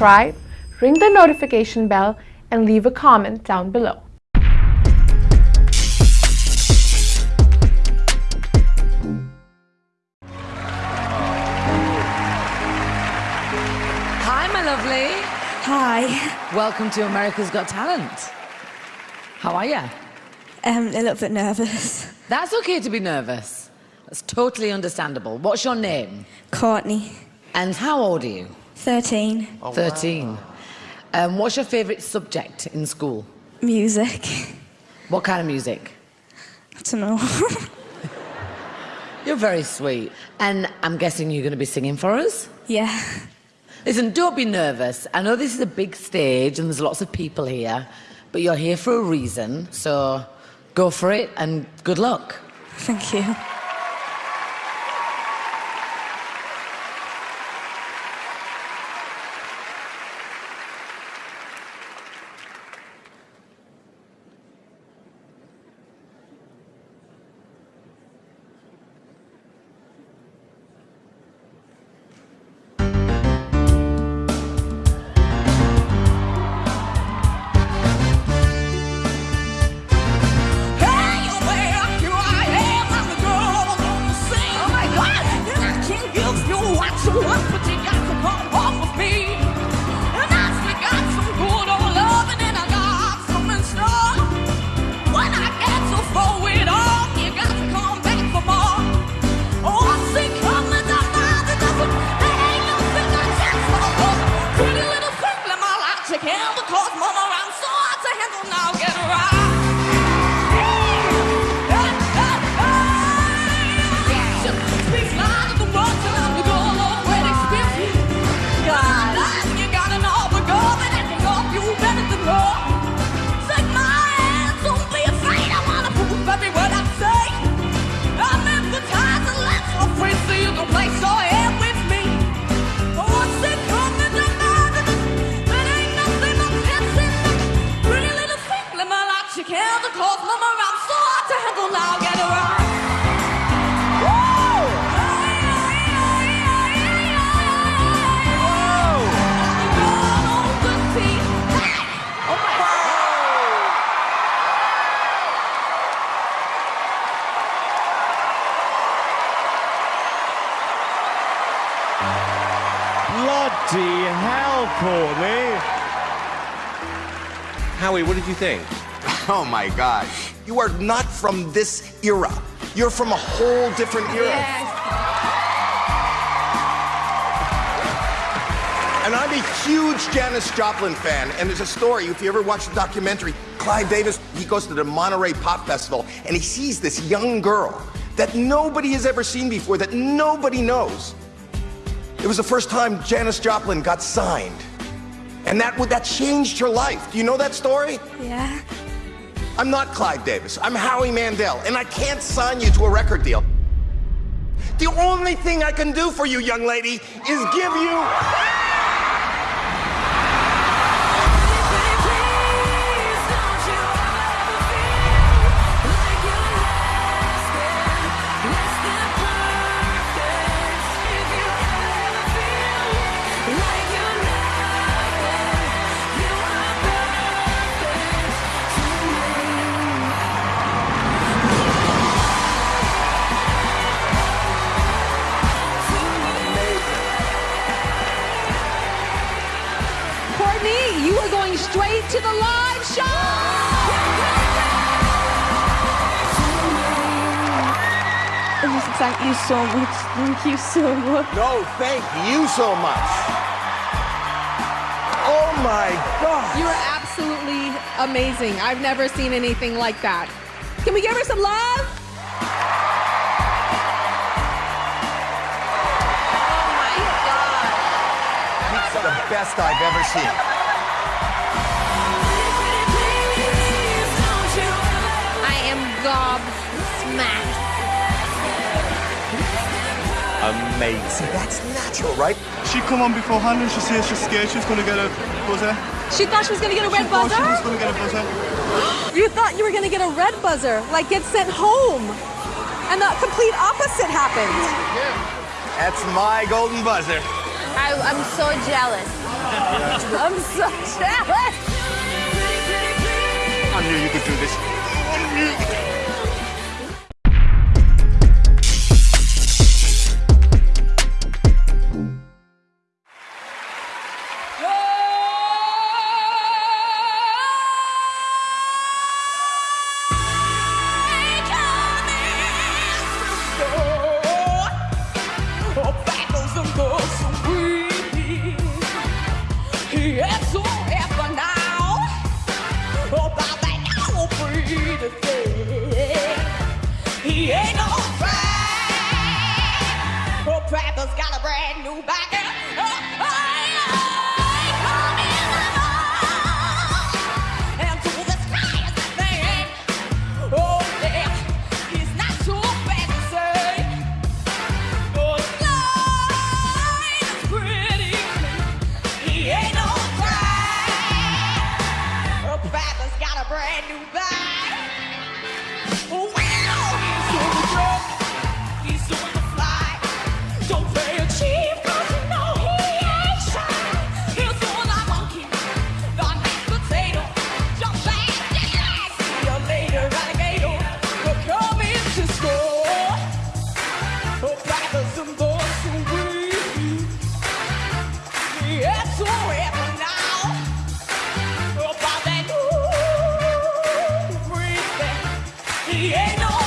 subscribe, ring the notification bell, and leave a comment down below. Hi, my lovely. Hi. Welcome to America's Got Talent. How are you? Um, a little bit nervous. That's okay to be nervous. That's totally understandable. What's your name? Courtney, And how old are you? 13. 13. Um, what's your favourite subject in school? Music. What kind of music? I don't know. You're very sweet. And I'm guessing you're going to be singing for us? yeah. Listen, don't be nervous. I know this is a big stage and there's lots of people here, but you're here for a reason. So go for it and good luck. Thank you. What did you think? Oh my gosh. You are not from this era. You're from a whole different era. Yes. And I'm a huge Janis Joplin fan. And there's a story, if you ever watch the documentary, Clive Davis, he goes to the Monterey Pop Festival and he sees this young girl that nobody has ever seen before, that nobody knows. It was the first time Janis Joplin got signed. And that, would that changed her life. Do you know that story? Yeah. I'm not Clive Davis. I'm Howie Mandel, and I can't sign you to a record deal. The only thing I can do for you, young lady, is give you. Thank you so much. Thank you so much. No, thank you so much. Oh my God. You are absolutely amazing. I've never seen anything like that. Can we give her some love? Oh These are the best I've ever seen. I Amazing. That's natural, right? She come on beforehand and she says she's scared she's going to get a buzzer. She thought she was gonna get a red She thought she was buzzer? going to get a buzzer. You thought you were gonna get a red buzzer, like get sent home. And the complete opposite happened. That's my golden buzzer. I, I'm so jealous. I'm so jealous. I knew you could do this. He ain't no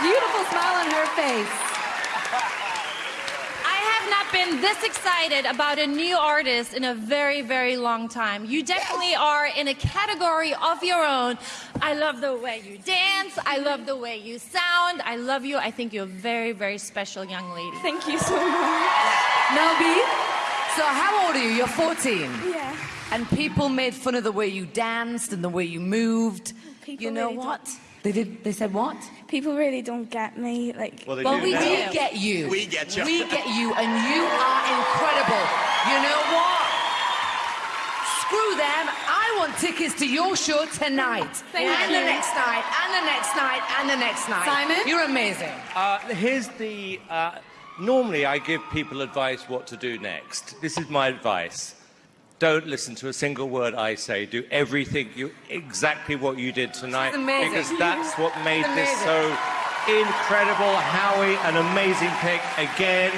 beautiful smile on her face. I have not been this excited about a new artist in a very, very long time. You definitely are in a category of your own. I love the way you dance. I love the way you sound. I love you. I think you're a very, very special young lady. Thank you so much. Mel B, so how old are you? You're 14. Yeah. And people made fun of the way you danced and the way you moved. People you know really what? They did. They said what? People really don't get me. Like, Well, they Well, do we now. do get you. We get you. We get you, and you are incredible. You know what? Screw them. I want tickets to your show tonight. Thank and you. the next night, and the next night, and the next night. Simon? You're amazing. Uh, here's the. Uh, normally, I give people advice what to do next. This is my advice. Don't listen to a single word I say. Do everything you exactly what you did tonight amazing. because that's what made this so incredible. Howie, an amazing pick again.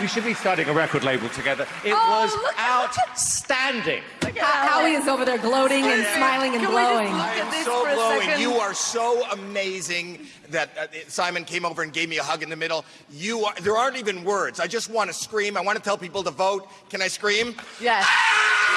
We should be starting a record label together. It Oh, was look outstanding. Howie is over there gloating and smiling and Can blowing. I am so glowing. You are so amazing that uh, Simon came over and gave me a hug in the middle. You are. There aren't even words. I just want to scream. I want to tell people to vote. Can I scream? Yes. Die.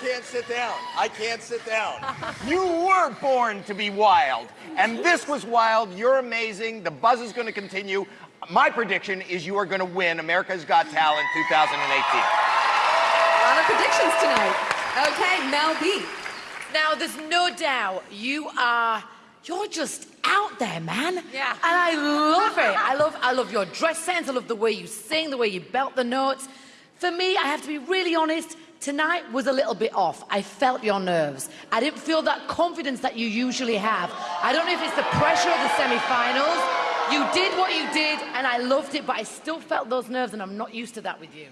Can't sit down. I can't sit down. you were born to be wild, and this was wild. You're amazing. The buzz is going to continue. My prediction is you are going to win America's Got Talent 2018. A lot of predictions tonight. Okay, Mel B. Now, there's no doubt you are. You're just out there, man. Yeah. And I love it. I love, I love your dress sense. I love the way you sing, the way you belt the notes. For me, I have to be really honest. Tonight was a little bit off. I felt your nerves. I didn't feel that confidence that you usually have. I don't know if it's the pressure of the semi-finals. You did what you did, and I loved it, but I still felt those nerves, and I'm not used to that with you.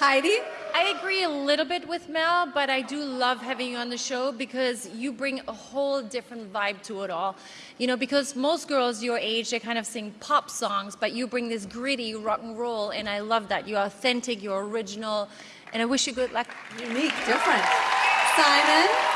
Heidi? I agree a little bit with Mel, but I do love having you on the show because you bring a whole different vibe to it all. You know, because most girls your age, they kind of sing pop songs, but you bring this gritty rock and roll, and I love that. You're authentic, you're original, and I wish you good luck. Unique, different. Simon?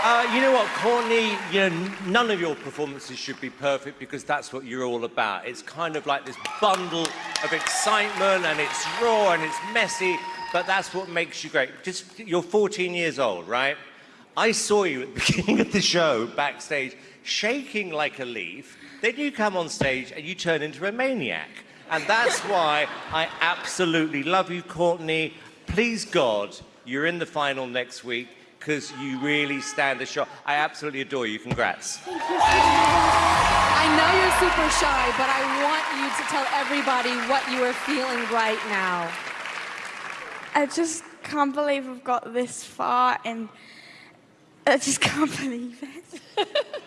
Uh, you know what, Courtney, you know, none of your performances should be perfect because that's what you're all about. It's kind of like this bundle of excitement and it's raw and it's messy, but that's what makes you great. Just, you're 14 years old, right? I saw you at the beginning of the show, backstage, shaking like a leaf. Then you come on stage and you turn into a maniac. And that's why I absolutely love you, Courtney. Please God, you're in the final next week because you really stand the shot. I absolutely adore you. Congrats. I know you're super shy, but I want you to tell everybody what you are feeling right now. I just can't believe I've got this far, and I just can't believe it.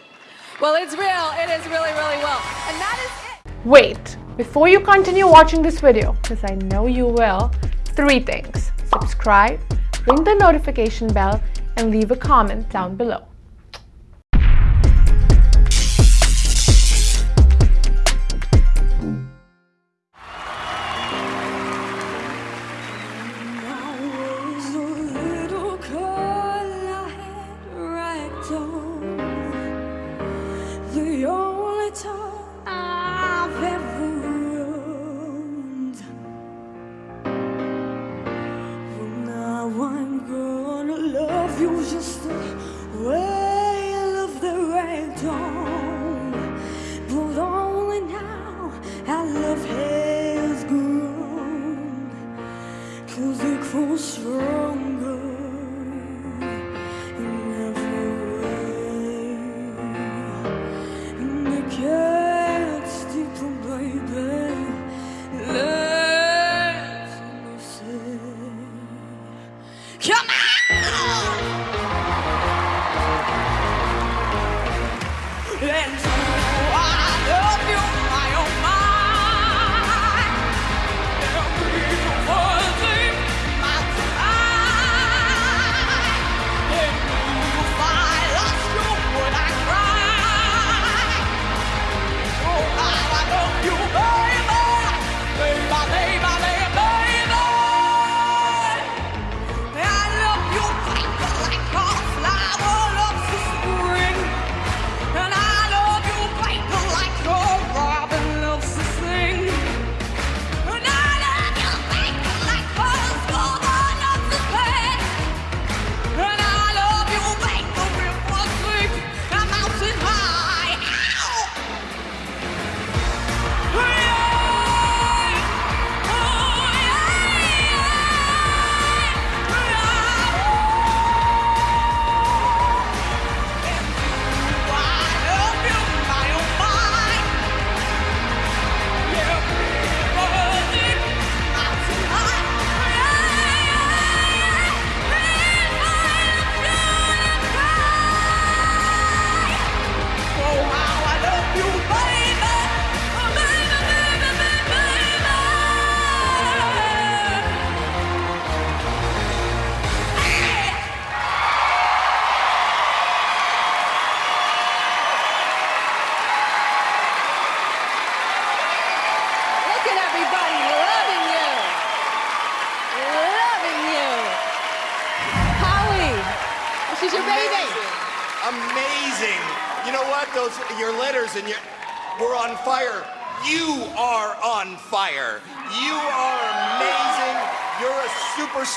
Well, it's real. It is really, really well. And that is it. Wait, before you continue watching this video, because I know you will, three things. Subscribe, ring the notification bell, and leave a comment down below. Now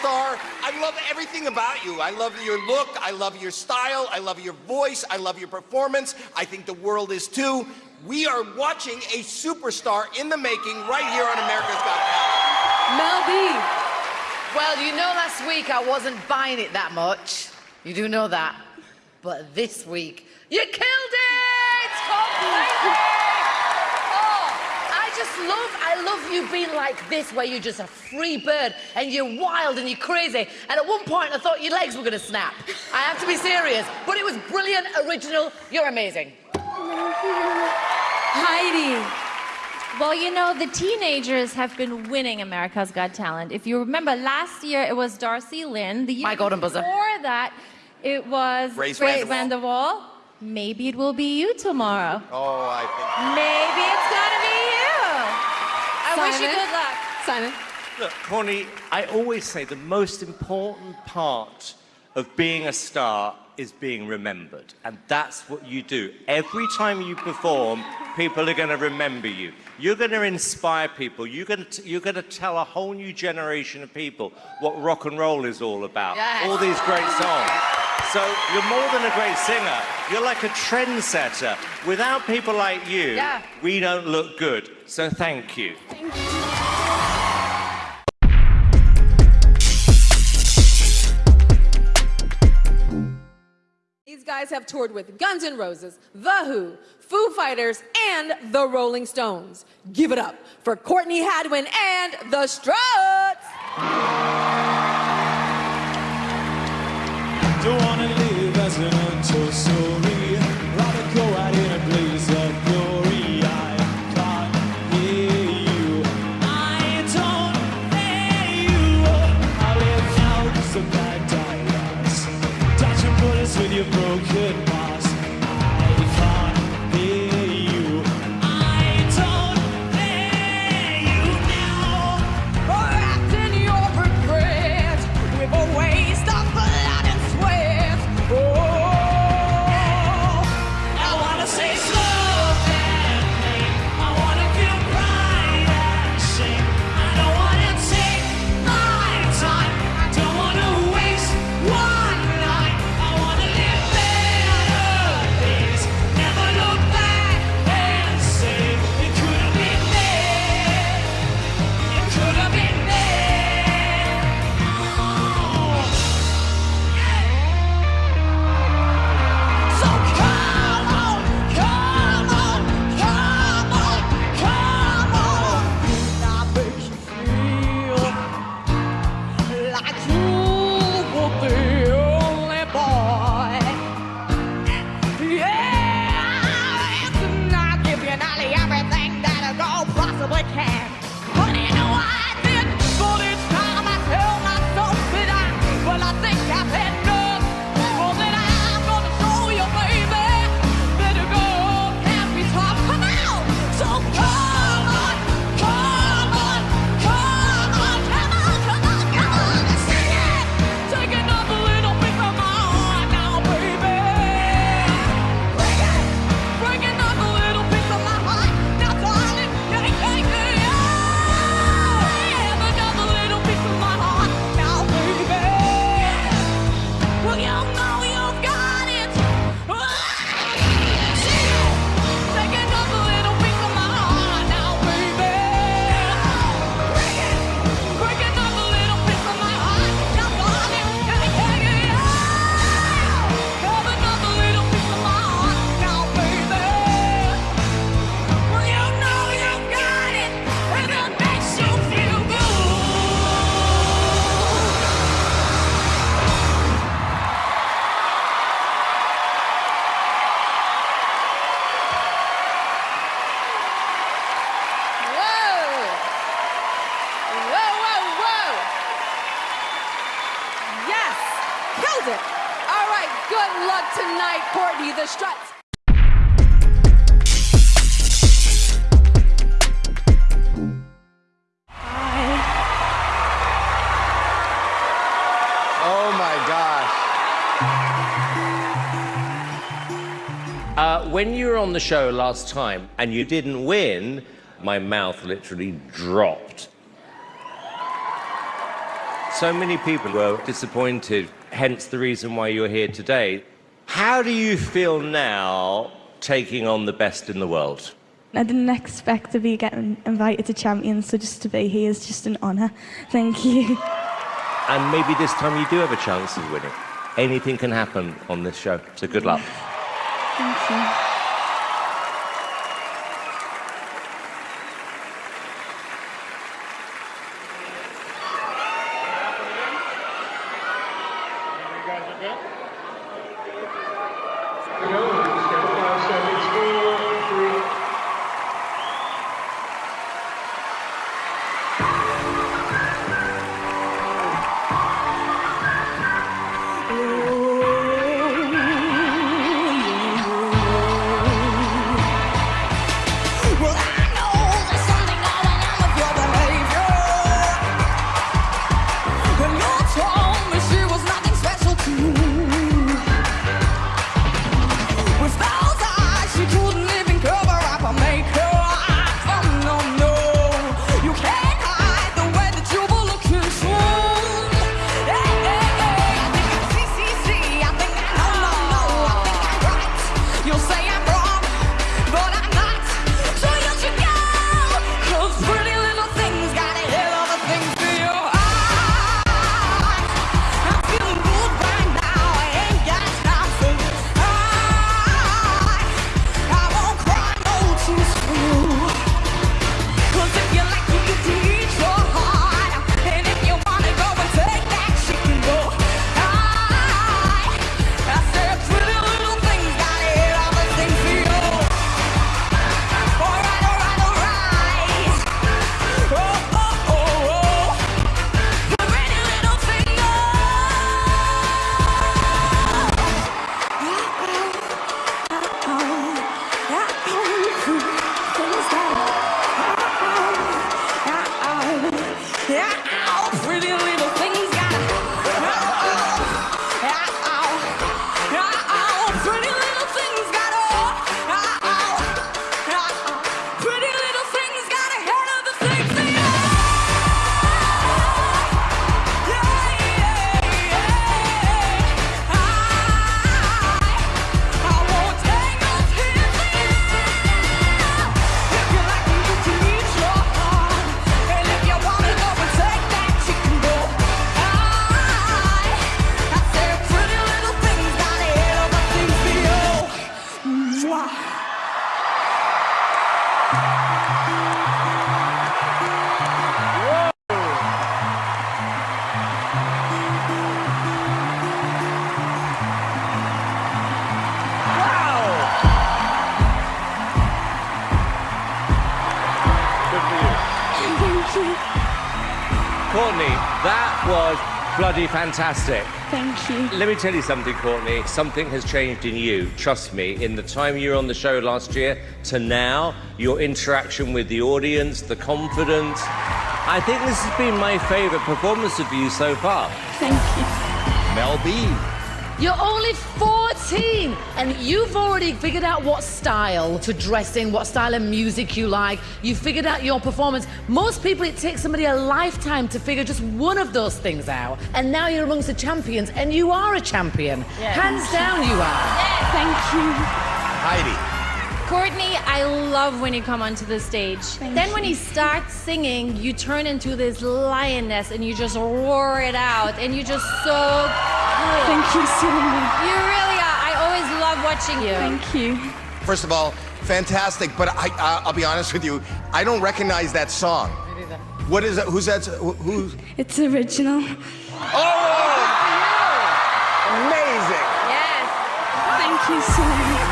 superstar. I love everything about you. I love your look. I love your style. I love your voice. I love your performance. I think the world is too. We are watching a superstar in the making right here on America's Got Talent. Mel B. Well, you know last week I wasn't buying it that much. You do know that. But this week, you killed it! I just love, I love you being like this, where you're just a free bird and you're wild and you're crazy. And at one point, I thought your legs were gonna snap. I have to be serious. But it was brilliant, original. You're amazing. Heidi. Well, you know, the teenagers have been winning America's Got Talent. If you remember, last year it was Darci Lynne. The year My golden buzzer. Before that, it was Grace Grace VanderWaal. VanderWaal. Maybe it will be you tomorrow. Oh, I think. Maybe it's gonna be you. I wish you Simon? good luck. Simon. Look, Corny, I always say the most important part of being a star is being remembered. And that's what you do. Every time you perform, people are going to remember you. You're going to inspire people. You're going to, you're going to tell a whole new generation of people what rock and roll is all about. Yes. All these great songs. So you're more than a great singer. You're like a trendsetter. Without people like you, Yeah. we don't look good. So thank you. These guys have toured with Guns N' Roses, The Who, Foo Fighters, and The Rolling Stones. Give it up for Courtney Hadwin and The Struts. Good luck tonight, Courtney. The Struts. Oh my gosh. Uh, when you were on the show last time and you didn't win, my mouth literally dropped. So many people were disappointed, hence the reason why you're here today. How do you feel now taking on the best in the world? I didn't expect to be getting invited to Champions, so just to be here is just an honour. Thank you. And maybe this time you do have a chance of winning. Anything can happen on this show, so good luck. Thank you. Bloody fantastic. Thank you. Let me tell you something, Courtney. Something has changed in you. Trust me. In the time you were on the show last year to now, your interaction with the audience, the confidence. I think this has been my favourite performance of you so far. Thank you. Mel B. You're only 14 and you've already figured out what style to dress in, what style of music you like. You figured out your performance. Most people, it takes somebody a lifetime to figure just one of those things out. And now you're amongst the champions and you are a champion. Hands down, you are. Thank you. Heidi. Courtney, I love when you come onto the stage. then when you. you start singing, you turn into this lioness and you just roar it out and you're just so good. Thank you so much. You really are. I always love watching you. Thank you. First of all, fantastic. But I, I, I'll be honest with you, I don't recognize that song. What is that? Who's that? Who? who- It's original. Oh! Amazing. Yes. Thank you so much.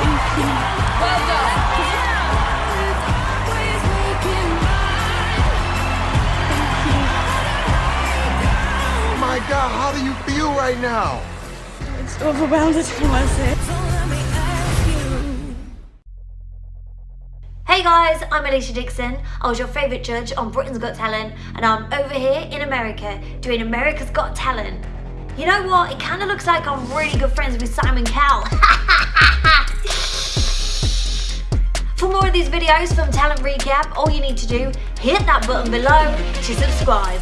Thank you. Well done. Thank you. Oh my God, how do you feel right now? Overwhelmed as was it. Hey guys, I'm Alesha Dixon. I was your favourite judge on Britain's Got Talent, and I'm over here in America doing America's Got Talent. You know what? It kind of looks like I'm really good friends with Simon Cowell. For more of these videos from Talent Recap, all you need to do, hit that button below to subscribe.